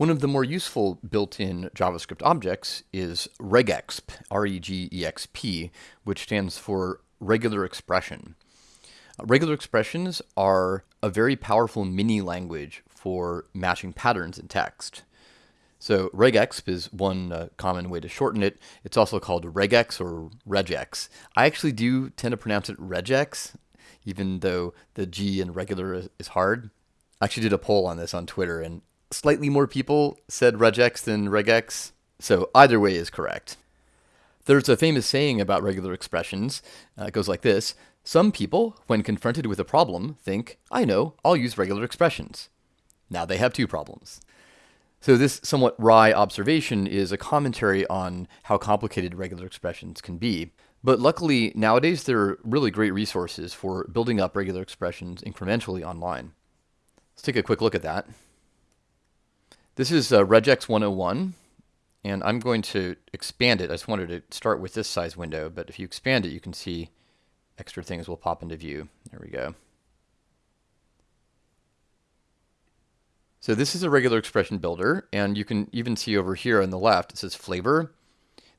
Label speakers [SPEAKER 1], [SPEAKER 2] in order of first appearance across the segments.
[SPEAKER 1] One of the more useful built-in JavaScript objects is regexp, R-E-G-E-X-P, which stands for regular expression. Uh, regular expressions are a very powerful mini language for matching patterns in text. So regexp is one uh, common way to shorten it. It's also called regex or regex. I actually do tend to pronounce it regex, even though the G in regular is hard. I actually did a poll on this on Twitter, and slightly more people said regex than regex, so either way is correct. There's a famous saying about regular expressions. Uh, it goes like this Some people, when confronted with a problem, think, I know, I'll use regular expressions. Now they have two problems. So, this somewhat wry observation is a commentary on how complicated regular expressions can be. But luckily, nowadays there are really great resources for building up regular expressions incrementally online. Let's take a quick look at that. This is uh, regex 101, and I'm going to expand it. I just wanted to start with this size window, but if you expand it, you can see extra things will pop into view. There we go. So this is a regular expression builder, and you can even see over here on the left, it says flavor.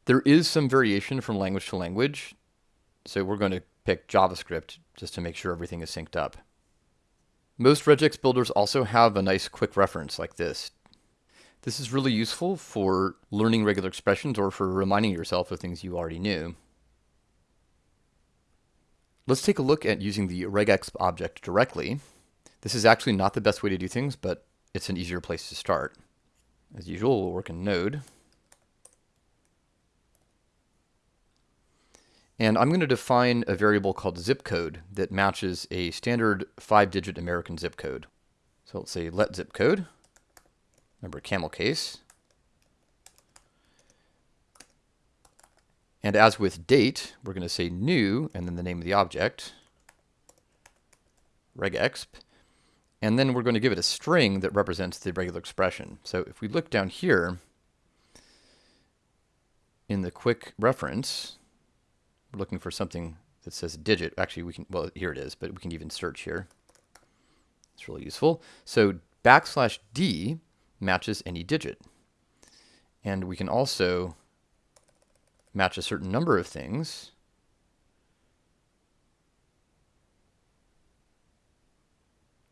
[SPEAKER 1] There is some variation from language to language, so we're going to pick JavaScript just to make sure everything is synced up. Most regex builders also have a nice quick reference like this this is really useful for learning regular expressions or for reminding yourself of things you already knew. Let's take a look at using the regexp object directly. This is actually not the best way to do things, but it's an easier place to start. As usual, we'll work in Node. And I'm going to define a variable called zip code that matches a standard five-digit American zip code. So let's say let zip code. Remember camel case. And as with date, we're going to say new and then the name of the object, regexp. And then we're going to give it a string that represents the regular expression. So if we look down here in the quick reference, we're looking for something that says digit. Actually, we can, well, here it is, but we can even search here. It's really useful. So backslash D matches any digit. And we can also match a certain number of things.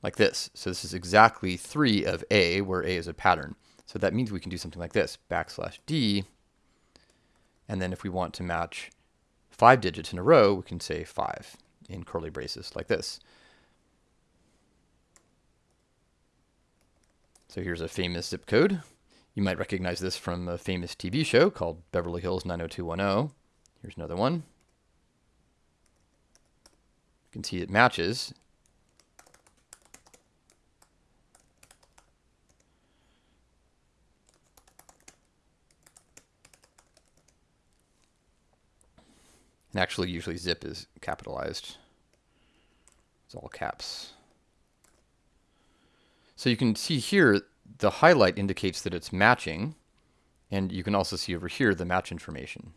[SPEAKER 1] Like this. So this is exactly 3 of A, where A is a pattern. So that means we can do something like this, backslash D. And then if we want to match five digits in a row, we can say 5 in curly braces like this. So here's a famous zip code. You might recognize this from a famous TV show called Beverly Hills 90210. Here's another one. You can see it matches. And actually, usually zip is capitalized. It's all caps. So you can see here, the highlight indicates that it's matching. And you can also see over here the match information.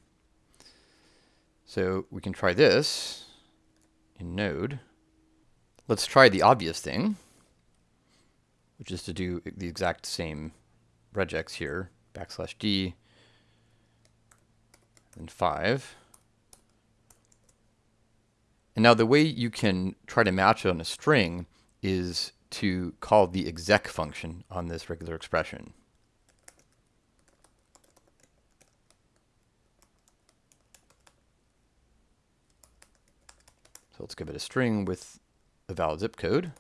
[SPEAKER 1] So we can try this in Node. Let's try the obvious thing, which is to do the exact same regex here, backslash D, and 5. And now the way you can try to match on a string is to call the exec function on this regular expression. So let's give it a string with a valid zip code.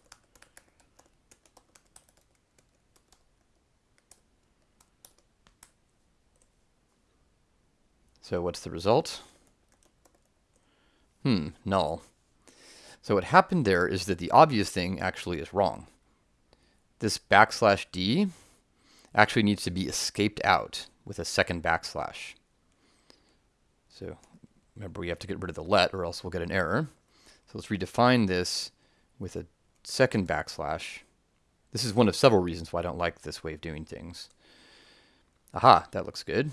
[SPEAKER 1] So what's the result? Hmm, null. So what happened there is that the obvious thing actually is wrong. This backslash D actually needs to be escaped out with a second backslash. So remember we have to get rid of the let or else we'll get an error. So let's redefine this with a second backslash. This is one of several reasons why I don't like this way of doing things. Aha, that looks good.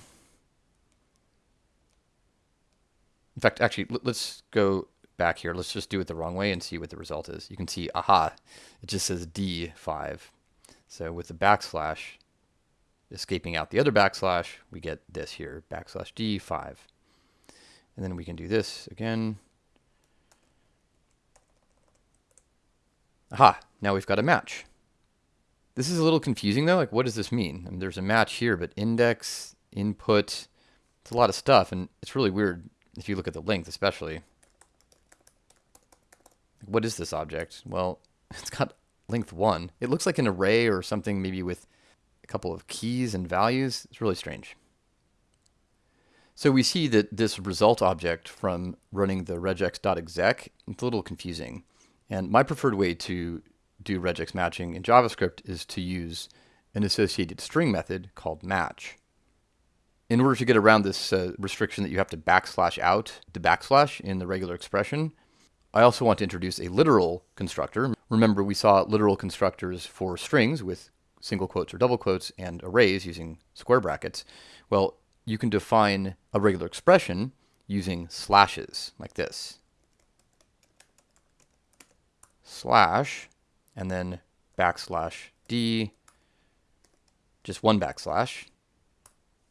[SPEAKER 1] In fact, actually, let's go back here. Let's just do it the wrong way and see what the result is. You can see, aha, it just says D5. So with the backslash, escaping out the other backslash, we get this here, backslash D5. And then we can do this again. Aha, now we've got a match. This is a little confusing though, like what does this mean? I mean, there's a match here, but index, input, it's a lot of stuff, and it's really weird if you look at the length especially. What is this object? Well, it's got length 1. It looks like an array or something maybe with a couple of keys and values. It's really strange. So we see that this result object from running the regex.exec, it's a little confusing. And my preferred way to do regex matching in JavaScript is to use an associated string method called match. In order to get around this uh, restriction that you have to backslash out the backslash in the regular expression, I also want to introduce a literal constructor. Remember, we saw literal constructors for strings with single quotes or double quotes and arrays using square brackets. Well, you can define a regular expression using slashes like this. Slash, and then backslash d, just one backslash,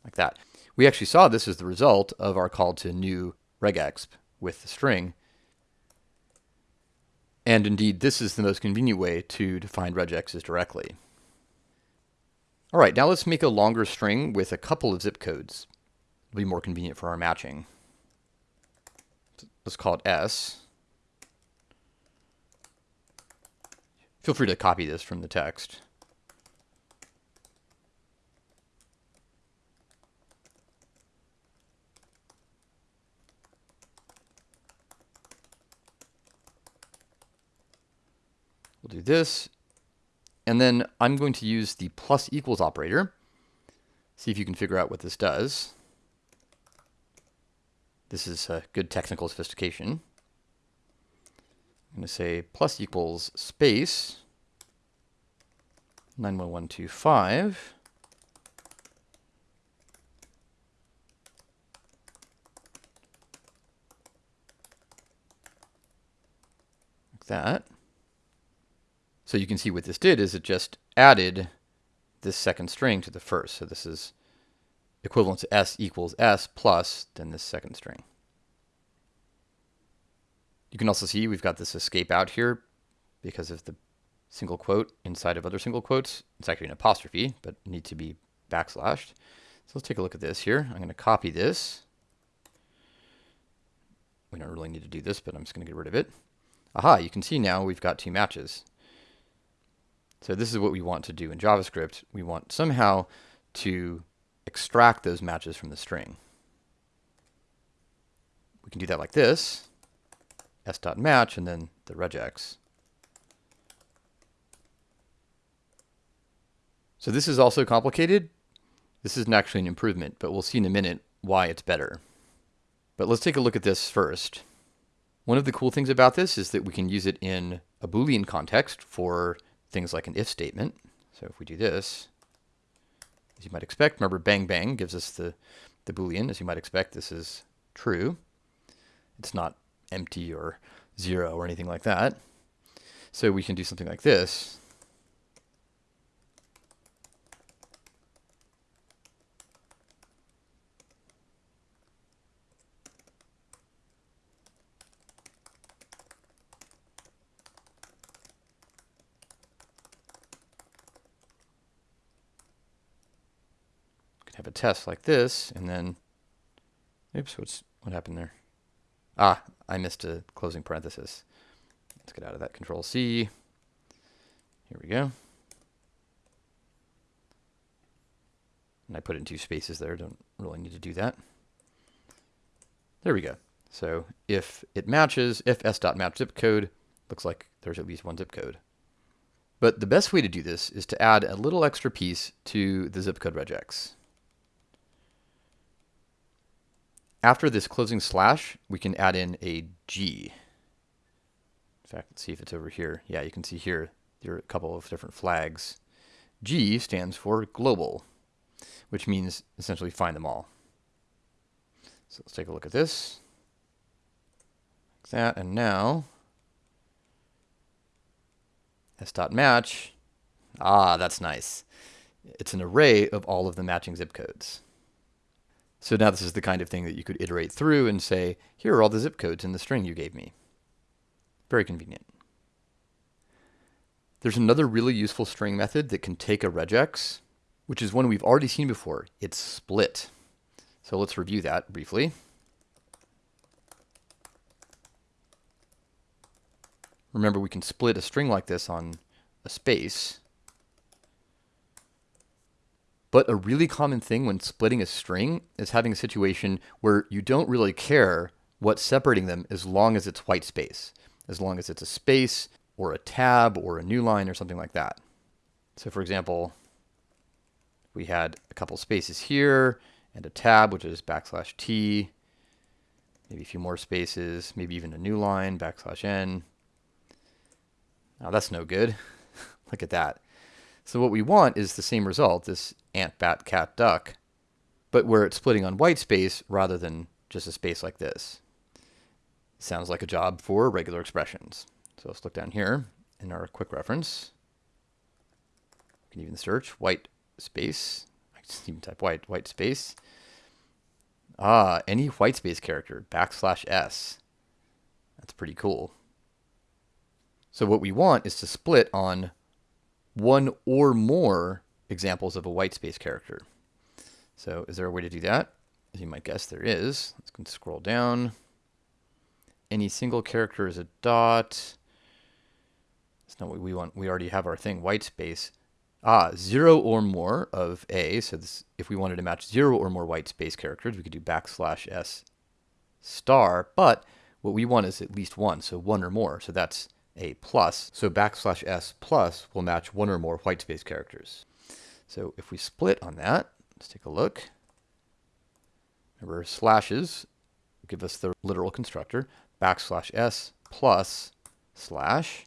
[SPEAKER 1] like that. We actually saw this as the result of our call to new regexp with the string. And indeed, this is the most convenient way to define regexes directly. All right, now let's make a longer string with a couple of zip codes. It'll be more convenient for our matching. Let's call it S. Feel free to copy this from the text. We'll do this. And then I'm going to use the plus equals operator. See if you can figure out what this does. This is a good technical sophistication. I'm going to say plus equals space 91125. Like that. So you can see what this did is it just added this second string to the first. So this is equivalent to s equals s plus then this second string. You can also see we've got this escape out here because of the single quote inside of other single quotes. It's actually an apostrophe, but need to be backslashed. So let's take a look at this here. I'm going to copy this. We don't really need to do this, but I'm just going to get rid of it. Aha, you can see now we've got two matches. So this is what we want to do in JavaScript. We want somehow to extract those matches from the string. We can do that like this, s.match, and then the regex. So this is also complicated. This isn't actually an improvement, but we'll see in a minute why it's better. But let's take a look at this first. One of the cool things about this is that we can use it in a Boolean context for things like an if statement. So if we do this, as you might expect, remember bang bang gives us the, the Boolean. As you might expect, this is true. It's not empty or zero or anything like that. So we can do something like this. Have a test like this, and then, oops, what's, what happened there? Ah, I missed a closing parenthesis. Let's get out of that, Control C. Here we go. And I put in two spaces there, don't really need to do that. There we go. So if it matches, if s.match zip code, looks like there's at least one zip code. But the best way to do this is to add a little extra piece to the zip code regex. After this closing slash, we can add in a G. In fact, let's see if it's over here. Yeah, you can see here, there are a couple of different flags. G stands for global, which means essentially find them all. So let's take a look at this. Like that, and now s.match. Ah, that's nice. It's an array of all of the matching zip codes. So now this is the kind of thing that you could iterate through and say, here are all the zip codes in the string you gave me. Very convenient. There's another really useful string method that can take a regex, which is one we've already seen before. It's split. So let's review that briefly. Remember, we can split a string like this on a space. But a really common thing when splitting a string is having a situation where you don't really care what's separating them as long as it's white space, as long as it's a space or a tab or a new line or something like that. So for example, we had a couple spaces here and a tab, which is backslash t, maybe a few more spaces, maybe even a new line, backslash n. Now that's no good. Look at that. So what we want is the same result, this ant, bat, cat, duck, but where it's splitting on white space rather than just a space like this. Sounds like a job for regular expressions. So let's look down here in our quick reference. We can even search white space. I can even type white, white space. Ah, any white space character, backslash s. That's pretty cool. So what we want is to split on one or more examples of a white space character. So is there a way to do that? As you might guess, there is. Let's scroll down. Any single character is a dot. That's not what we want. We already have our thing, white space. Ah, zero or more of A. So this, if we wanted to match zero or more white space characters, we could do backslash S star. But what we want is at least one, so one or more. So that's a plus. So backslash S plus will match one or more white space characters. So if we split on that, let's take a look. Remember, slashes give us the literal constructor. Backslash S plus slash.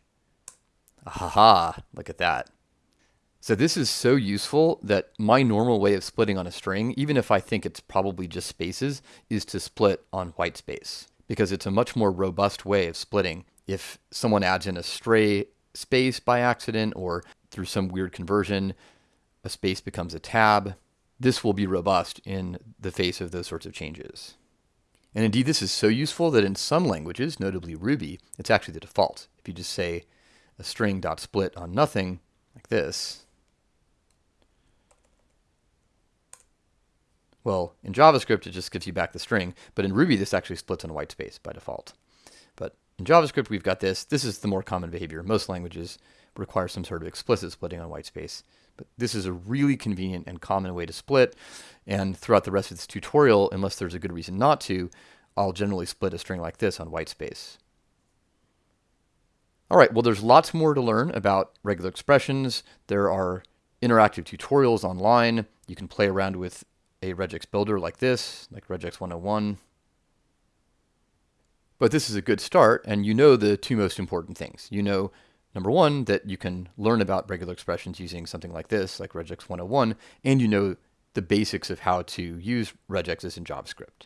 [SPEAKER 1] Aha, look at that. So this is so useful that my normal way of splitting on a string, even if I think it's probably just spaces, is to split on white space because it's a much more robust way of splitting if someone adds in a stray space by accident or through some weird conversion, a space becomes a tab, this will be robust in the face of those sorts of changes. And indeed, this is so useful that in some languages, notably Ruby, it's actually the default. If you just say a string dot split on nothing, like this, well, in JavaScript, it just gives you back the string, but in Ruby, this actually splits on white space by default. In JavaScript, we've got this. This is the more common behavior. Most languages require some sort of explicit splitting on white space. But this is a really convenient and common way to split. And throughout the rest of this tutorial, unless there's a good reason not to, I'll generally split a string like this on white space. All right, well, there's lots more to learn about regular expressions. There are interactive tutorials online. You can play around with a regex builder like this, like regex 101. But this is a good start, and you know the two most important things. You know, number one, that you can learn about regular expressions using something like this, like regex 101, and you know the basics of how to use regexes in JavaScript.